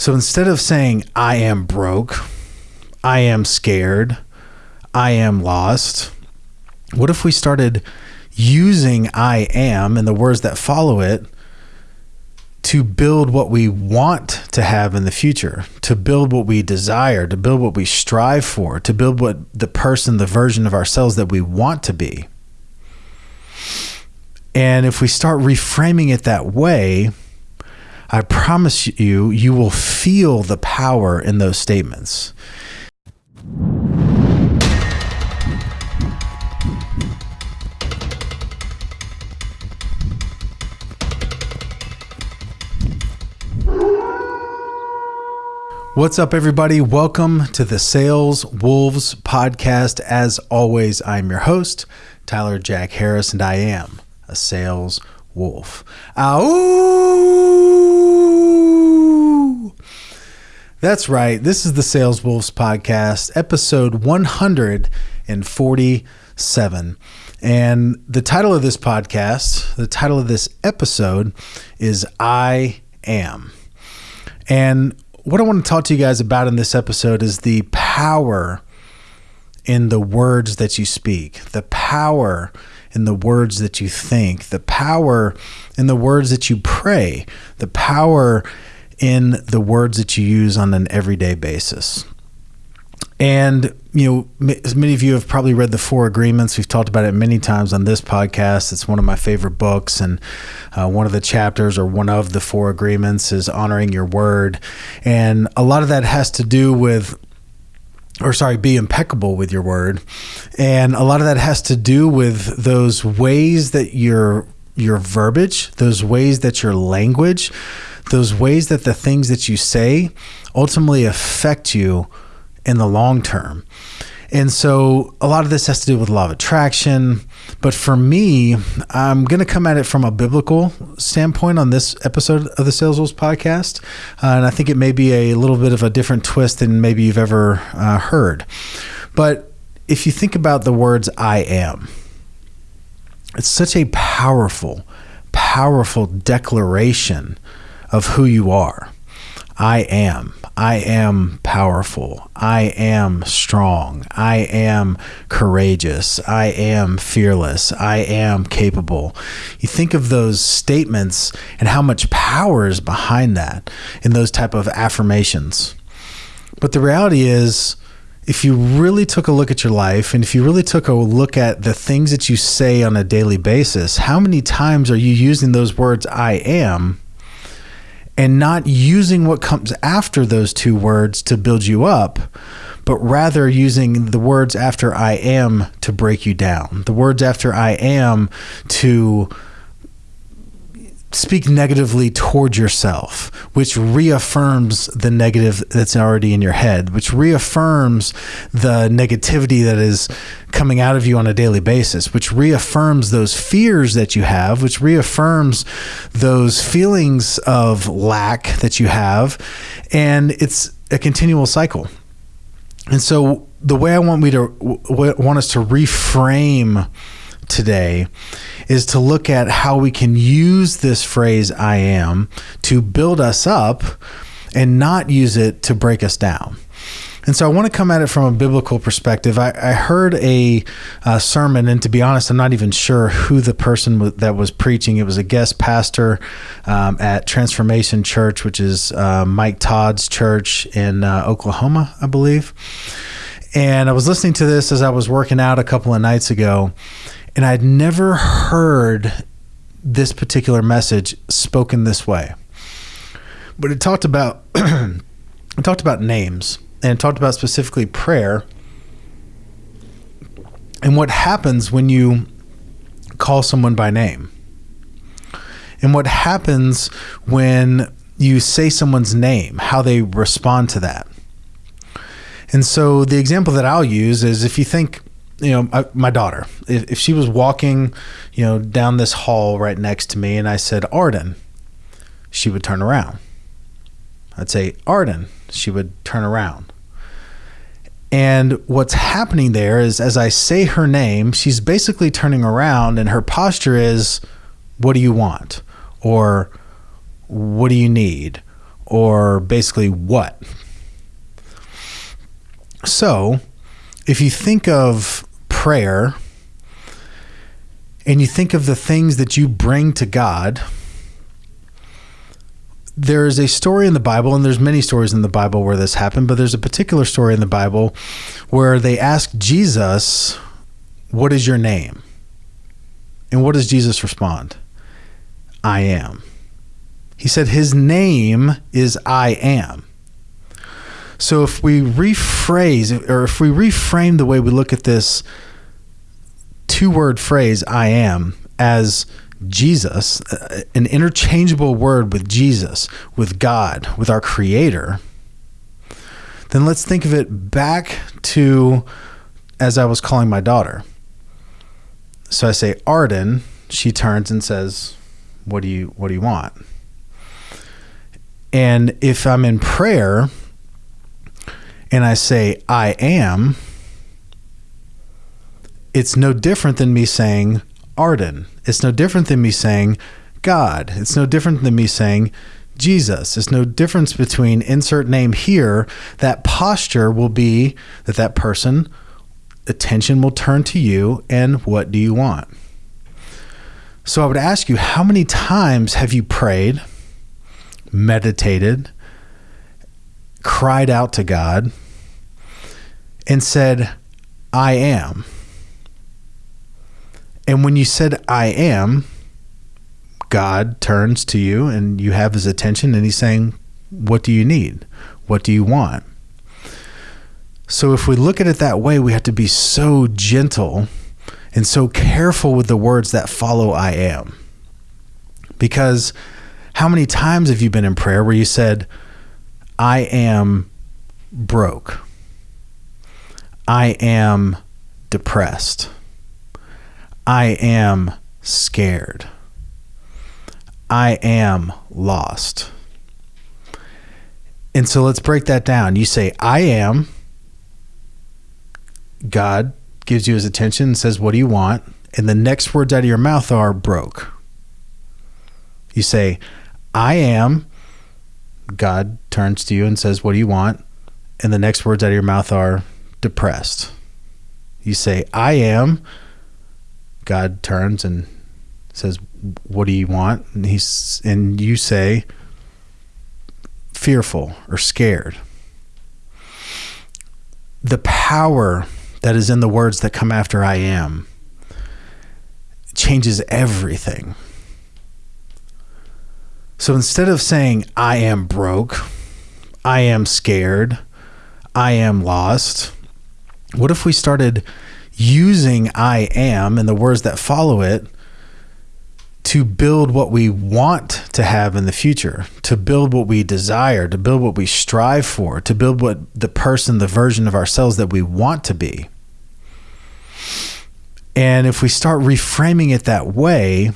So instead of saying, I am broke, I am scared, I am lost, what if we started using I am and the words that follow it to build what we want to have in the future, to build what we desire, to build what we strive for, to build what the person, the version of ourselves that we want to be. And if we start reframing it that way, I promise you, you will feel the power in those statements. What's up, everybody? Welcome to the Sales Wolves podcast. As always, I'm your host, Tyler Jack Harris, and I am a sales wolf. Ow! That's right. This is the Sales Wolves podcast, episode 147. And the title of this podcast, the title of this episode is I Am. And what I want to talk to you guys about in this episode is the power in the words that you speak, the power in the words that you think, the power in the words that you pray, the power in the words that you use on an everyday basis. And, you know, as many of you have probably read the Four Agreements. We've talked about it many times on this podcast. It's one of my favorite books. And uh, one of the chapters or one of the Four Agreements is honoring your word. And a lot of that has to do with or sorry, be impeccable with your word. And a lot of that has to do with those ways that your your verbiage, those ways that your language, those ways that the things that you say ultimately affect you in the long term. And so a lot of this has to do with law of attraction. But for me, I'm going to come at it from a biblical standpoint on this episode of the Sales Wolves podcast. Uh, and I think it may be a little bit of a different twist than maybe you've ever uh, heard. But if you think about the words I am, it's such a powerful, powerful declaration of who you are. I am. I am powerful. I am strong. I am courageous. I am fearless. I am capable. You think of those statements and how much power is behind that in those type of affirmations. But the reality is if you really took a look at your life and if you really took a look at the things that you say on a daily basis, how many times are you using those words I am and not using what comes after those two words to build you up, but rather using the words after I am to break you down, the words after I am to speak negatively towards yourself, which reaffirms the negative that's already in your head, which reaffirms the negativity that is coming out of you on a daily basis, which reaffirms those fears that you have, which reaffirms those feelings of lack that you have. And it's a continual cycle. And so the way I want me to want us to reframe today is to look at how we can use this phrase I am to build us up and not use it to break us down. And so I want to come at it from a biblical perspective. I, I heard a, a, sermon, and to be honest, I'm not even sure who the person w- that was preaching. It was a guest pastor um, at Transformation Church, which is uh, Mike Todd's church in uh, Oklahoma, I believe. And I was listening to this as I was working out a couple of nights ago, and I'd never heard this particular message spoken this way. But it talked about it talked about names and talked about specifically prayer and what happens when you call someone by name. And what happens when you say someone's name, how they respond to that. And so the example that I'll use is if you think you know, I, my daughter, if, if she was walking, you know, down this hall right next to me and I said, Arden, she would turn around. I'd say, Arden, she would turn around. And what's happening there is as I say her name, she's basically turning around and her posture is, What do you want? Or what do you need? or basically what? So, if you think of prayer and you think of the things that you bring to God, there is a story in the Bible, and there's many stories in the Bible where this happened, but there's a particular story in the Bible where they ask Jesus, What is your name? And what does Jesus respond? I am. He said his name is I am. So if we rephrase or if we reframe the way we look at this two word phrase, I am, as Jesus, uh, an interchangeable word with Jesus, with God, with our Creator, then let's think of it back to as I was calling my daughter. So I say Arden, she turns and says, "What do you what do you want?" And if I'm in prayer and I say I am, it's no different than me saying Arden. It's no different than me saying God. It's no different than me saying Jesus. There's no difference between insert name here. That posture will be that that person attention will turn to you and what do you want? So I would ask you, how many times have you prayed, meditated, cried out to God, and said, I am? And when you said, I am, God turns to you and you have his attention and he's saying, What do you need? What do you want? So if we look at it that way, we have to be so gentle and so careful with the words that follow I am. Because how many times have you been in prayer where you said, I am broke? I am depressed. I am scared. I am lost. And so let's break that down. You say, I am God gives you his attention and says, What do you want? And the next words out of your mouth are broke. You say, I am. God turns to you and says, What do you want? And the next words out of your mouth are depressed. You say, I am. God turns and says, What do you want? And he's and you say fearful or scared. The power that is in the words that come after I am changes everything. So instead of saying, I am broke, I am scared, I am lost, what if we started using I am and the words that follow it to build what we want to have in the future, to build what we desire, to build what we strive for, to build what the person, the version of ourselves that we want to be. And if we start reframing it that way,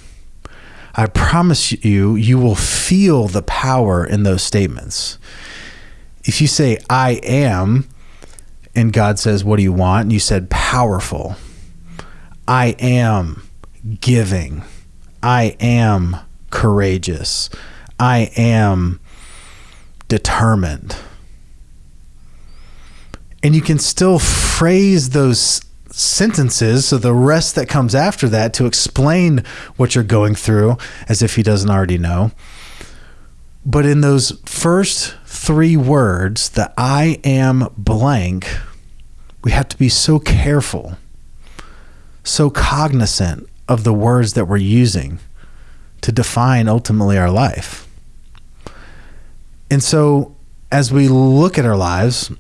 I promise you, you will feel the power in those statements. If you say, I am, and God says, What do you want? And you said, Powerful. I am giving I am courageous. I am determined. And you can still phrase those sentences, so the rest that comes after that to explain what you're going through as if he doesn't already know. But in those first three words, the I am blank, we have to be so careful, so cognizant of the words that we're using to define ultimately our life. And so, as we look at our lives,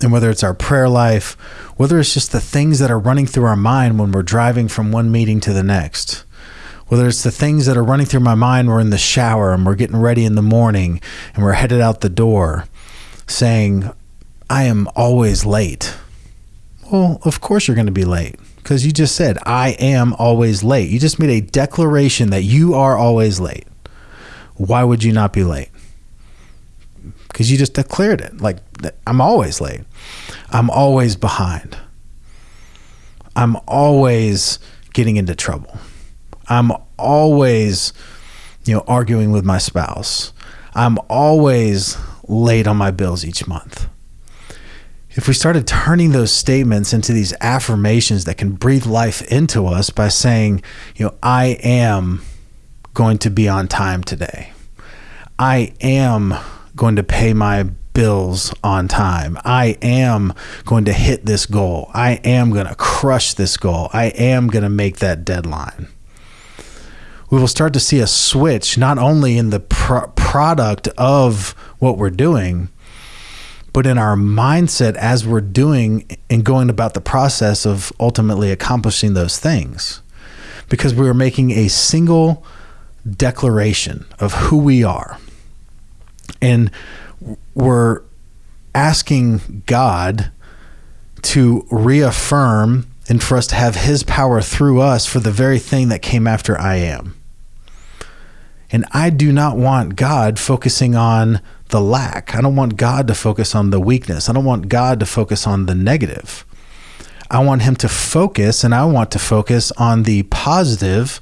and whether it's our prayer life, whether it's just the things that are running through our mind when we're driving from one meeting to the next, whether it's the things that are running through my mind, we're in the shower and we're getting ready in the morning and we're headed out the door saying, I am always late. Well, of course you're going to be late because you just said, I am always late. You just made a declaration that you are always late. Why would you not be late? Because you just declared it. Like, I'm always late. I'm always behind. I'm always getting into trouble. I'm always, you know, arguing with my spouse. I'm always late on my bills each month. If we started turning those statements into these affirmations that can breathe life into us by saying, you know, I am going to be on time today. I am going to pay my bills on time. I am going to hit this goal. I am going to crush this goal. I am going to make that deadline. We will start to see a switch not only in the pro- product of what we're doing, but in our mindset as we're doing and going about the process of ultimately accomplishing those things. Because we are making a single declaration of who we are. And we're asking God to reaffirm and for us to have his power through us for the very thing that came after I am. And I do not want God focusing on the lack. I don't want God to focus on the weakness. I don't want God to focus on the negative. I want him to focus and I want to focus on the positive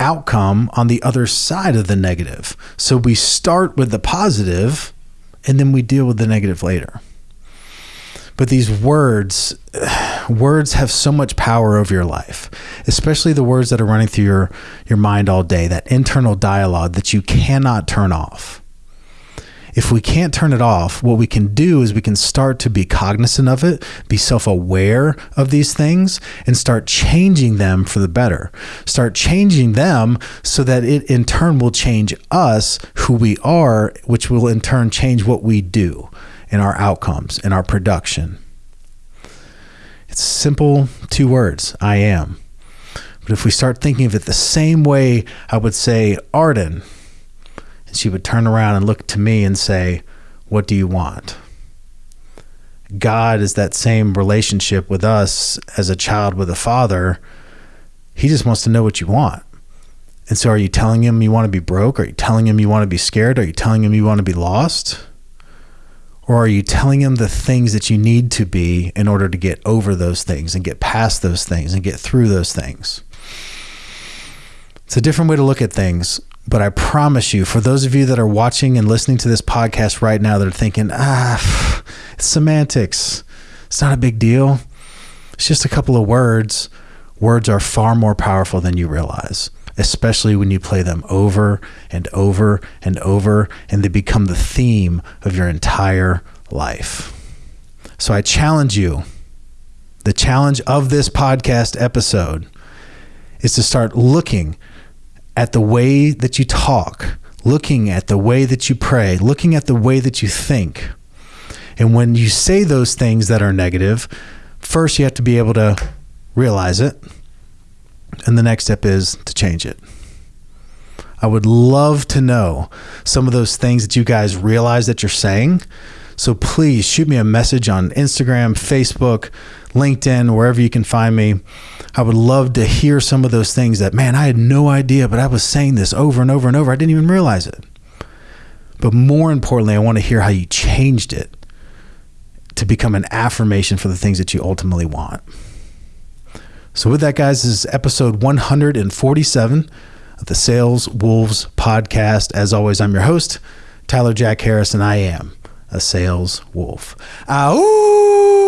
outcome on the other side of the negative. So we start with the positive and then we deal with the negative later. But these words, words have so much power over your life, especially the words that are running through your, your mind all day, that internal dialogue that you cannot turn off if we can't turn it off, what we can do is we can start to be cognizant of it, be self aware of these things, and start changing them for the better. Start changing them so that it in turn will change us, who we are, which will in turn change what we do in our outcomes, in our production. It's simple two words I am. But if we start thinking of it the same way I would say, Arden, and she would turn around and look to me and say, What do you want? God is that same relationship with us as a child with a father. He just wants to know what you want. And so, are you telling him you want to be broke? Are you telling him you want to be scared? Are you telling him you want to be lost? Or are you telling him the things that you need to be in order to get over those things and get past those things and get through those things? It's a different way to look at things. But I promise you, for those of you that are watching and listening to this podcast right now that are thinking, ah, it's semantics, it's not a big deal. It's just a couple of words. Words are far more powerful than you realize, especially when you play them over and over and over, and they become the theme of your entire life. So I challenge you the challenge of this podcast episode is to start looking at the way that you talk, looking at the way that you pray, looking at the way that you think. And when you say those things that are negative, first you have to be able to realize it. And the next step is to change it. I would love to know some of those things that you guys realize that you're saying. So please shoot me a message on Instagram, Facebook, LinkedIn, wherever you can find me. I would love to hear some of those things that, man, I had no idea, but I was saying this over and over and over. I didn't even realize it. But more importantly, I want to hear how you changed it to become an affirmation for the things that you ultimately want. So, with that, guys, this is episode 147 of the Sales Wolves podcast. As always, I'm your host, Tyler Jack Harris, and I am a sales wolf. Ow!